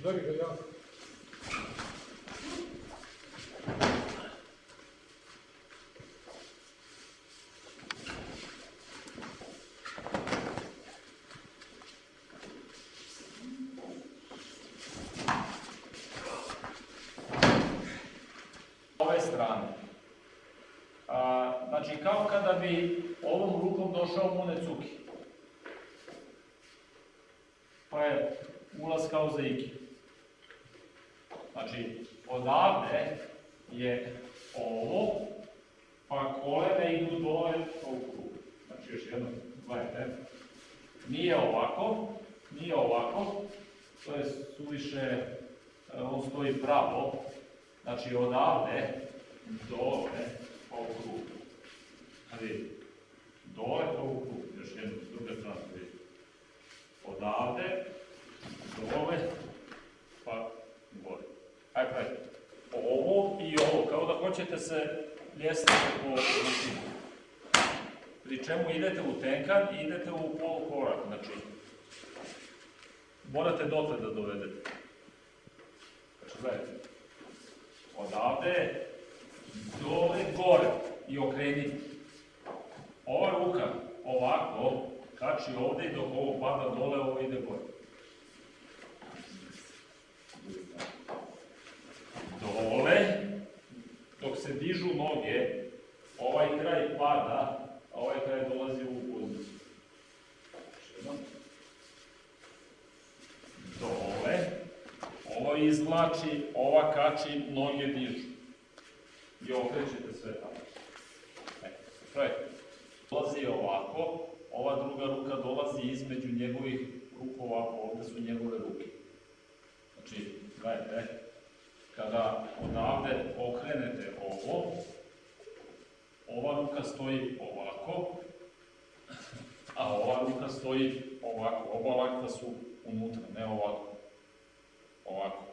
Udari ga jako. ove strane. A, znači, kao kada bi ovom rukom došao Monecuki. Pa je ulaz kao za Iki. Odavde je ovo, pa kolene idu dole u krug. Znači, još jedno, gledajte. Nije ovako, nije ovako, to je suviše, e, on stoji pravo, Znači odavde dole pa u krug. Znači, dole pa u krug, još jedno, s druge strane vidi. Odavde, dole, pa gore. Ajde, ajde. Ovo i ovo, kao da hoćete se ljesati po rutinu. Pri čemu idete u tenkan i idete u polukorak, znači morate dotle da dovedete. Znači, gledajte, odavde dole gore i okrenite. Ova ruka ovako kači ovde i dok ovo pada dole, ovo ide gore. Dole, dok se dižu noge, ovaj kraj pada, a ovaj kraj dolazi u poziciju. Još jednom. Dole, ovo izvlači, ova kači, noge dižu. I okrećete sve tamo. E, to je. Dolazi ovako, ova druga ruka dolazi između njegovih ruku ovako, ovde su njegove ruke. Znači, gledajte, kada odavde okrenete ovo, ova ruka stoji ovako, a ova ruka stoji ovako. Oba lakta su unutra, ne ovako ovako.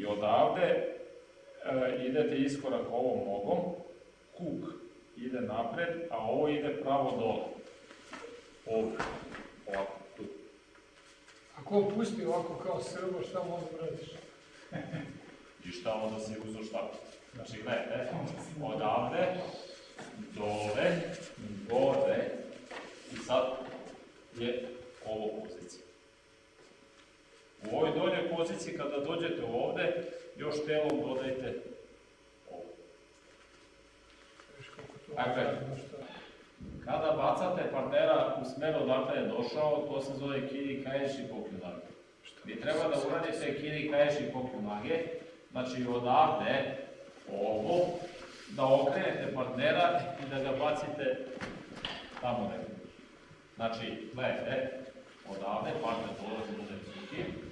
I odavde e, idete iskorak ovom nogom, kuk ide napred, a ovo ide pravo dole. Ovde, ovako, tu. Ako on pusti ovako kao srbo, šta mu onda radiš? I šta onda si uzo šta? Znači, gledajte, odavde, dole, gore, i sad je ovo pozicija. U ovoj doljoj poziciji, kada dođete ovde, još telom dodajte ovo. Šta? Kada bacate partnera u smeru odakle je došao, to se zove kiri kaješi pokljunage. Vi treba da uradite kiri kaješi pokljunage, znači odavde, ovo, da okrenete partnera i da ga bacite tamo negdje. Znači, gledajte, odavde partner dolazi do necuki,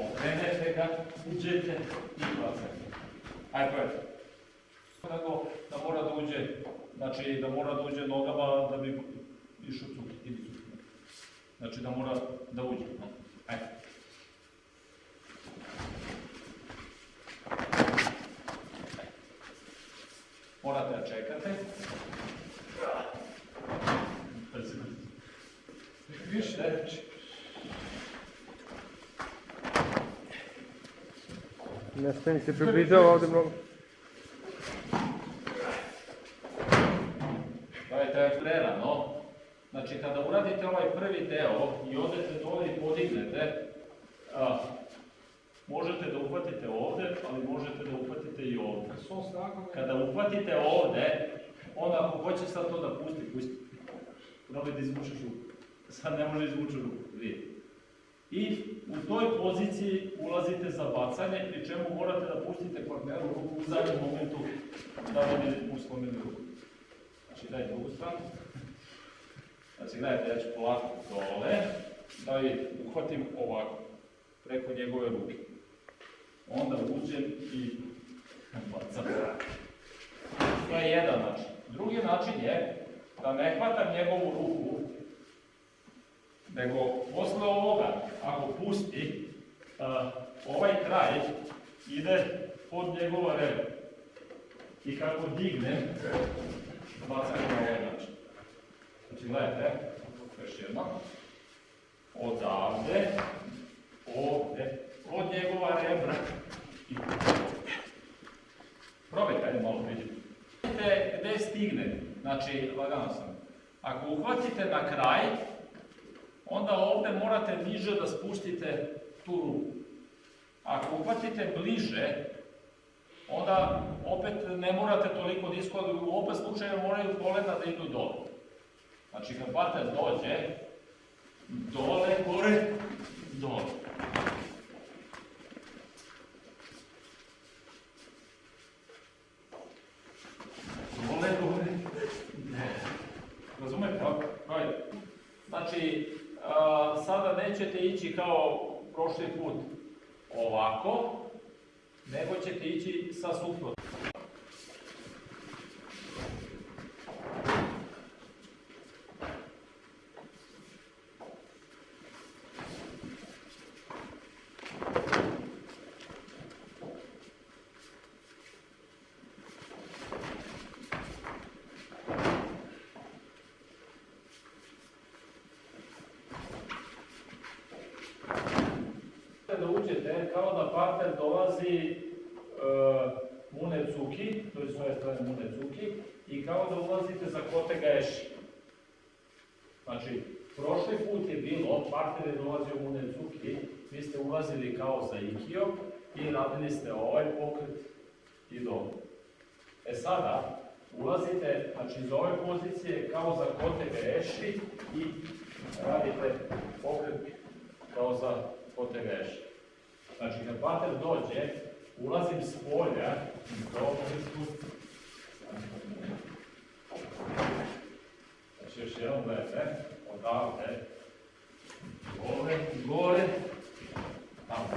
okrenete ga, uđete i bacate. Ajde, gledajte. Nego da mora da uđe, znači da mora da uđe nogama da bi išao cuki, ili cuki. Znači da mora da uđe. Ajde. Morate da čekate. Brzo. Više Ne smem se približava ovde mnogo. Gledajte, prerano. Znači, kada uradite ovaj prvi deo i odete dole i podignete, a, možete da uhvatite ovde, ali možete da uhvatite i ovde. Kada uhvatite ovde, onda ako hoće sad to da pusti, pusti. Probaj da izvučeš ruku. Sad ne može izvući ruku, vidi. I u toj poziciji ulazite za bacanje, pri čemu morate da pustite partneru ruku u zadnjem momentu da ne bi mu slomili ruku. Znači daj drugu stranu. Znači gledajte, ja ću polako dole, da i uhvatim ovako, preko njegove ruke. Onda uđem i bacam. To je jedan način. Drugi način je da ne hvatam njegovu ruku, nego posle ovoga, ako pusti, ovaj kraj ide pod njegova reba. I kako dignem, bacam na ovaj način. Znači, gledajte, još jedno. Odavde, ovde, od njegova rebra i Probajte, ajde malo. Vidite gde stigne, znači, lagano sam. Ako uhvatite na kraj, onda ovde morate niže da spustite tu ruku. Ako uhvatite bliže, onda opet ne morate toliko da iskola, u oba slučaja moraju kolena da idu dole. Znači, kad bater dođe, dole, gore, dole. Dole, gore, ne. Razumete? Ovaj, Znači, a, sada nećete ići kao prošli put ovako, nego ćete ići sa suprotno. Uđete, kao da partner dolazi uh, Mune Cuki, to je s ove strane Mune Cuki, i kao da ulazite za Kote Gaeši. Znači, prošli put je bilo, partner je dolazio Mune Cuki, vi ste ulazili kao za Ikio i radili ste ovaj pokret i dobro. E sada, ulazite, znači iz ove pozicije kao za Kote Gaeši i radite pokret kao za potegeš. Znači, kad pater dođe, ulazim s polja, dobro tu. Znači, još jednom gledajte, odavde, gore, gore, tamo.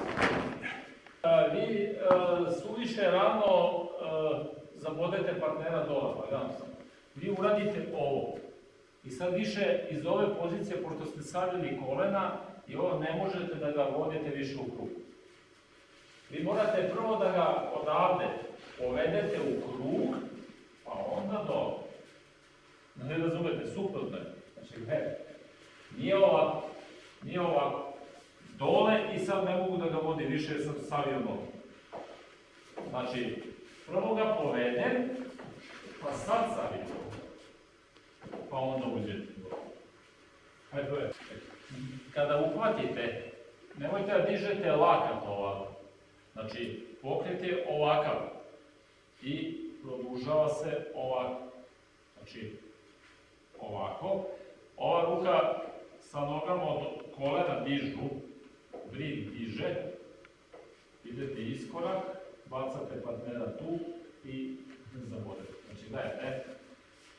A, vi a, suviše rano a, zabodete partnera lagano sam. Vi uradite ovo. I sad više iz ove pozicije, pošto ste savili kolena, i ovo ne možete da ga vodite više u krug. Vi morate prvo da ga odavde povedete u krug, pa onda dole. Ne razumete, suprotno je. Znači, gledajte, nije ovako, nije ovako. Dole i sad ne mogu da ga vodi više jer sam savio nogu. Znači, prvo ga povedem, pa sad savim. Pa onda uđete. Hajde, kada uhvatite, nemojte da dižete lakat ovako. Znači, pokret je ovakav i produžava se ovako. Znači, ovako. Ova ruka sa nogama od kolena dižu, vrid diže, idete iskorak, bacate partnera tu i zabodete. Znači, gledajte,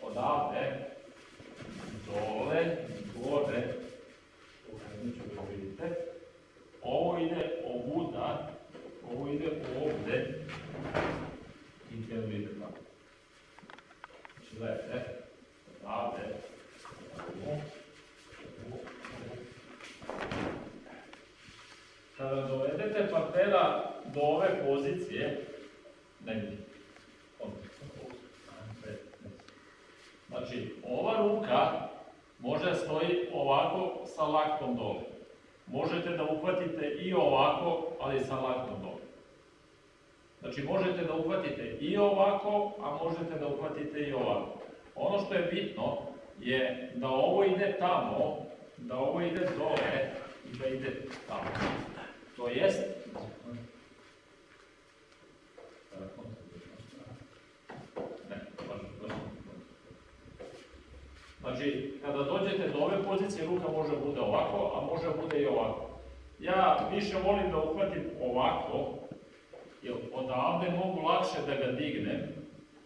odavde, dole, gore, ću da. Ovo ide ovuda, ovo ide ovde i telo ide tamo. Znači, gledajte, odavde, ovo, ovo, Kada dovedete partnera do ove pozicije, ne vidite. Znači, ova ruka može da stoji ovako sa laktom dole. Možete da uhvatite i ovako, ali sa laktom dole. Znači, možete da uhvatite i ovako, a možete da uhvatite i ovako. Ono što je bitno je da ovo ide tamo, da ovo ide dole i da ide tamo. To jest, ne, baš, baš. Znači, kada dođete do ove pozicije, ruka može da bude ovako, a može da bude i ovako. Ja više volim da uhvatim ovako, jer odavde mogu lakše da ga dignem,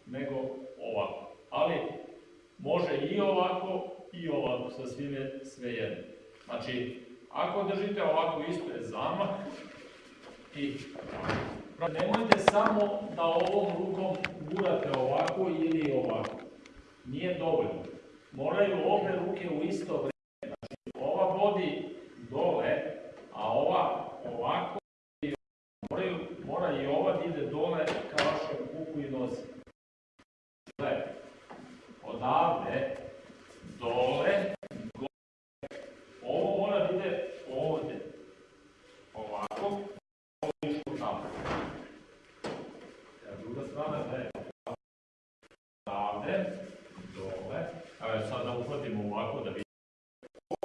nego ovako. Ali, može i ovako, i ovako, sa svime sve jedno. Znači, ako držite ovako isto je zamah i nemojte samo da ovom rukom gurate ovako ili ovako. Nije dovoljno. Moraju obe ruke u isto vreme. Znači, ova vodi dole, a ova ovako i moraju, mora i ova da ide dole ka vašem kuku i nosi. Gledajte, odavde, dole, gore. Ovo mora da ide ovde. Dole, dole, a sad da uhvatimo ovako da vidimo.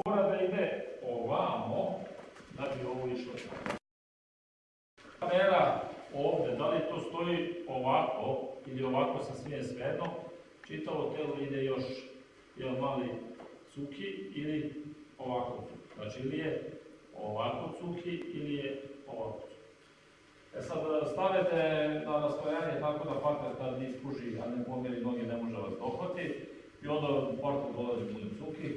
Mora da ide ovamo, da bi ovo išlo. Kamera ovde, da li to stoji ovako ili ovako sa smije svejedno, čitavo telo ide još jedan mali cuki ili ovako. Znači ili je ovako cuki ili je ovako cuki. E sad stavite na rastojanje tako da partner ne ispuži, a ne pomeri noge, ne može vas dohvati. I onda portal dolazi u cuki.